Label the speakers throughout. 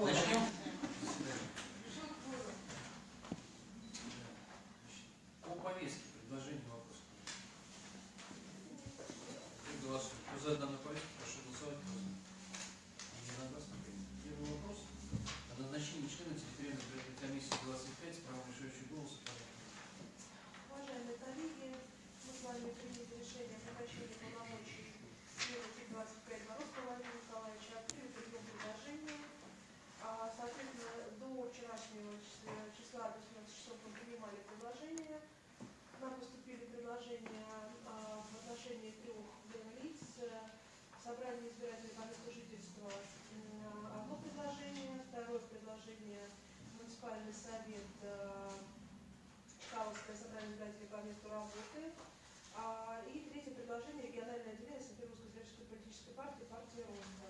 Speaker 1: Значит, что работает. А, и третье предложение региональное отделение Симбирской Сбирской политической партии, партии Роста.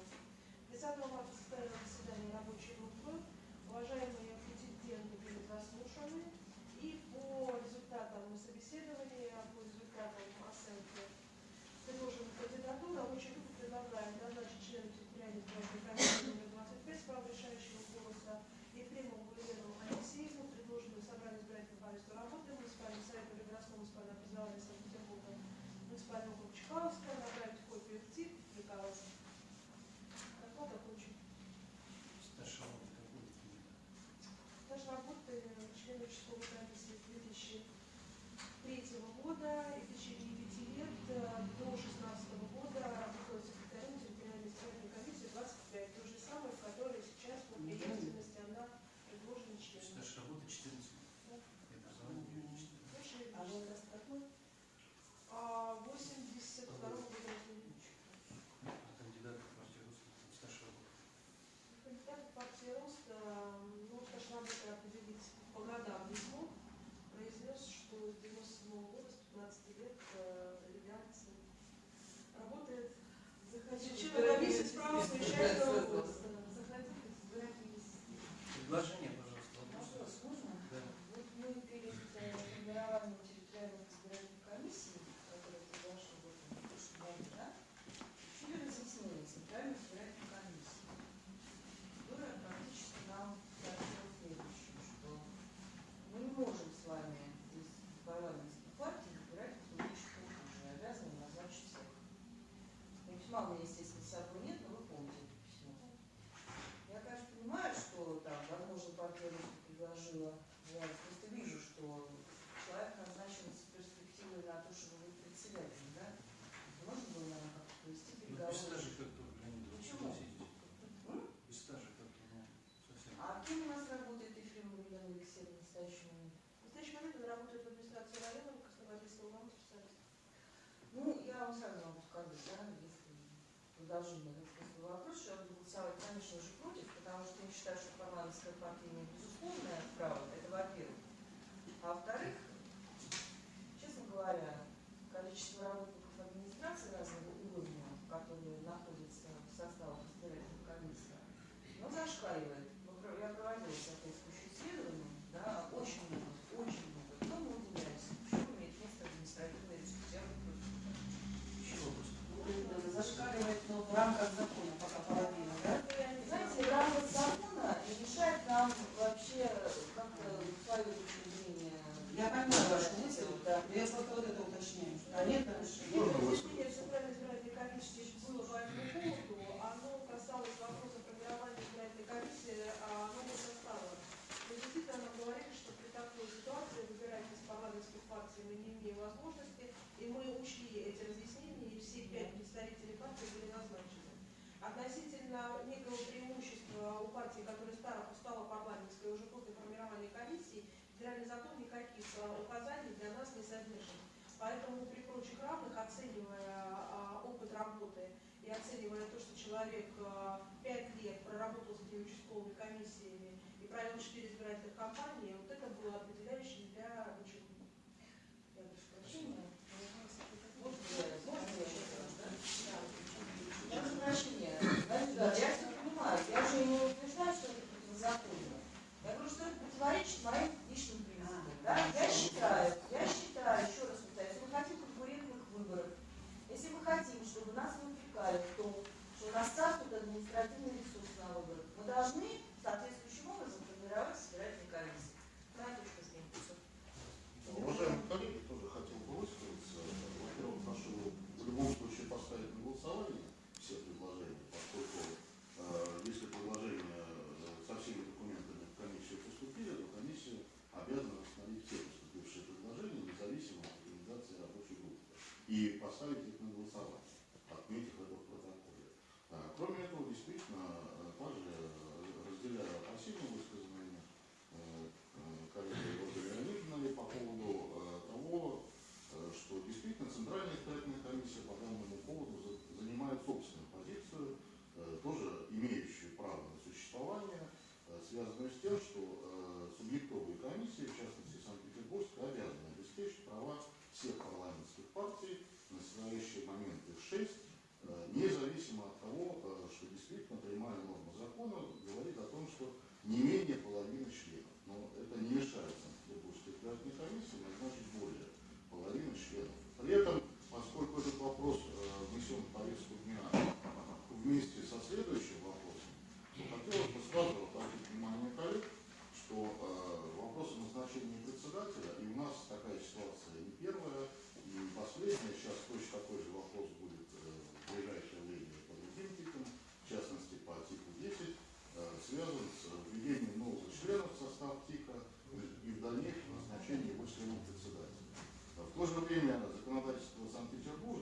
Speaker 1: 30 марта состоялось заседание рабочей группы. Уважаемые
Speaker 2: Без как-то граница.
Speaker 3: Почему?
Speaker 2: Без стажа как-то, ну, совсем.
Speaker 3: А кем у нас работает Ефремов Елена Алексеевна в настоящий момент?
Speaker 1: В настоящий момент она работает в администрации района, в Краснодарского вам.
Speaker 3: Ну, я вам сразу могу сказать, да, если продолжение Вопрос, вопроса, я буду голосовать, конечно же, против, потому что я считаю, что парламентская партия не безусловная право, это во-первых. А во-вторых, честно говоря, количество
Speaker 1: работ сегодняшнее было по этому поводу, оно касалось вопроса формирования избирательной комиссии а нового состава. Но действительно нам говорили, что при такой ситуации выбирать из парламентских партий мы не имеем возможности, и мы учли эти разъяснения, и все пять представителей партии были назначены. Относительно некого преимущества у партии, которая стала, стала парламентской уже после формирования комиссии, федеральный закон никаких указаний для нас не содержит. Поэтому при прочих равных, оценивая работы. И оценивая то, что человек э, пять лет проработал с этими участковыми комиссиями и провел 4 избирательных кампании,
Speaker 4: и поставить службы примера законодательства Санкт-Петербурга.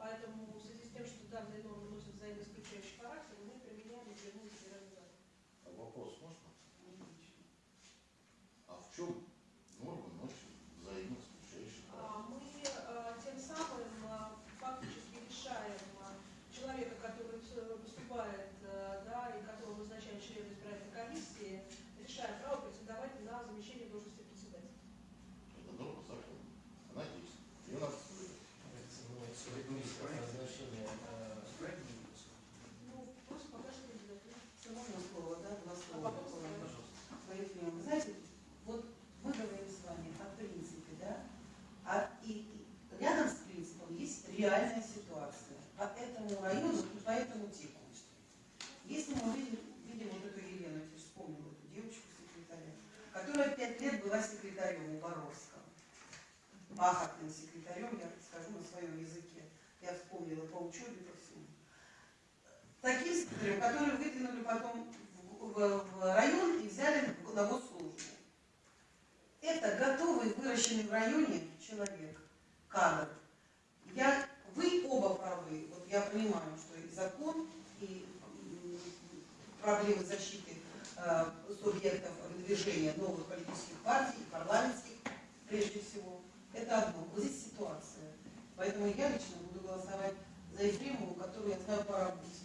Speaker 1: Поэтому в связи с тем, что данные нормы носят взаимоисключающий характер, мы применяем и вернули
Speaker 4: а Вопрос можно? А в чем
Speaker 5: которые выдвинули потом в, район и взяли на службу. Это готовый, выращенный в районе человек, кадр. Я, вы оба правы, вот я понимаю, что и закон, и проблемы защиты э, субъектов движения новых политических партий, парламентских, прежде всего. Это одно. Вот здесь ситуация. Поэтому я лично буду голосовать за Ефремову, которую я знаю. По работе.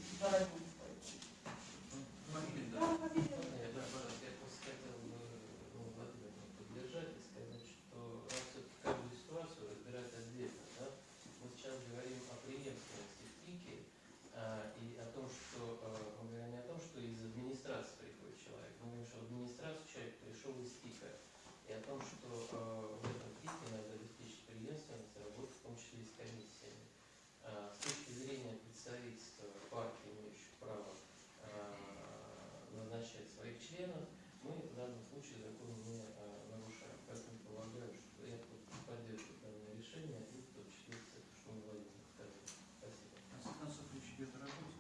Speaker 5: данном
Speaker 2: случае закон
Speaker 1: не э,
Speaker 6: нарушаем. Поэтому полагаю, что я поддержу данное решение и подчеркиваю, что он военный. Спасибо. А с концов речь идет о работе?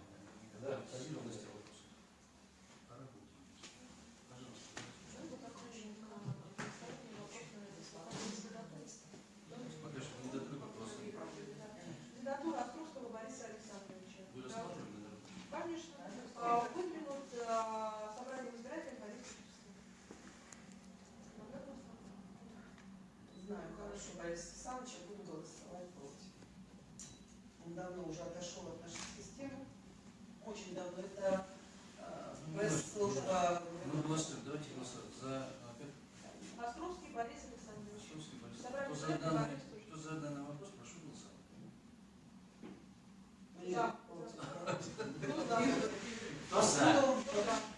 Speaker 6: Да, спасибо. О работе. Пожалуйста. Жалко, как Роженко, представитель вопросного законодательства. Кандидатура Островского Бориса Александровича. Вы рассматривали. Конечно. А,
Speaker 5: хорошего Бориса Александровича, буду голосовать против. Он давно уже отошел от нашей системы. Очень давно. Это э, пресс-служба...
Speaker 2: Ну, голосуем. Ну, ну, давайте голосовать. За... А,
Speaker 1: Островский Борис Александрович.
Speaker 2: Островский Борис Кто за, кто за данный вопрос, прошу голосовать.
Speaker 5: Нет.
Speaker 1: Ну,
Speaker 2: кто за?
Speaker 1: Кто
Speaker 2: за?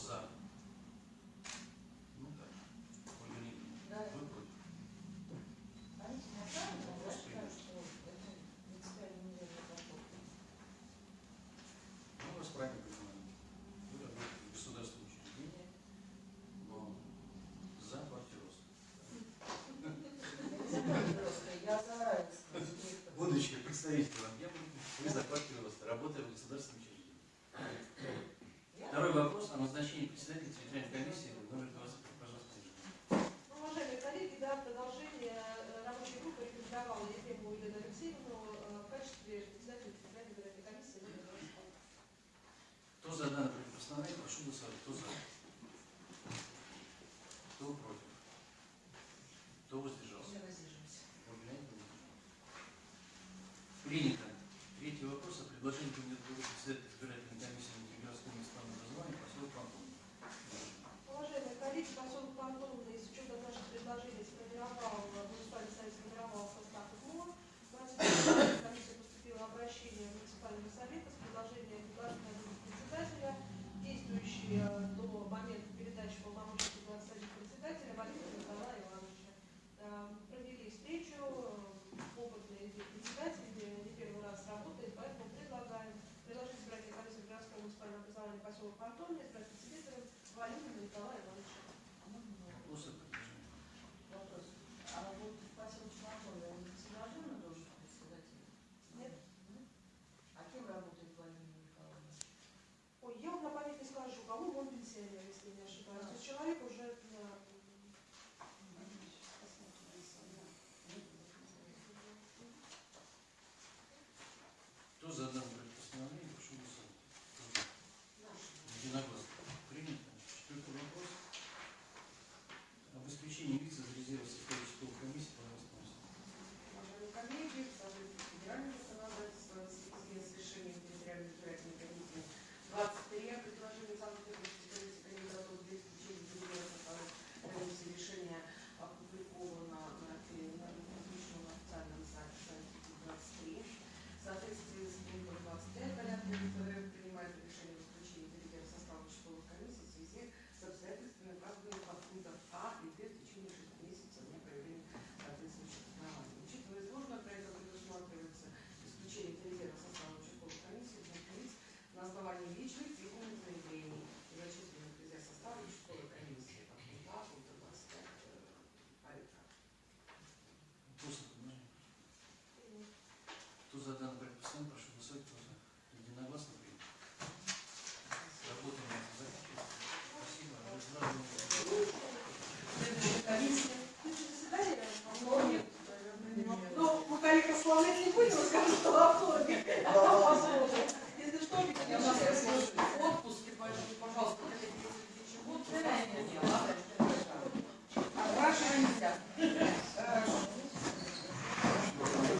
Speaker 2: за? Ну да. Ольга Николаевна,
Speaker 3: да.
Speaker 2: Ну, у вас. Вы работаете в государственном за партию.
Speaker 3: Я за
Speaker 2: Будучи представителем, я буду за квартиру роста, работая в государственном. Вопрос о назначении председателя территориальной комиссии номер
Speaker 1: 25.
Speaker 2: поселок
Speaker 1: Антония, с архитектором Валентина Николая Ивановича.
Speaker 3: Вопрос. А вот в поселке Антония они целенаправленно должен председатель?
Speaker 1: Нет.
Speaker 3: А кем работает Валентина Николаевна?
Speaker 1: Ой, я вам на память не скажу, кому он пенсионер, если не ошибаюсь. То есть человек
Speaker 2: за данное предписание прошу голосовать тоже единогласно.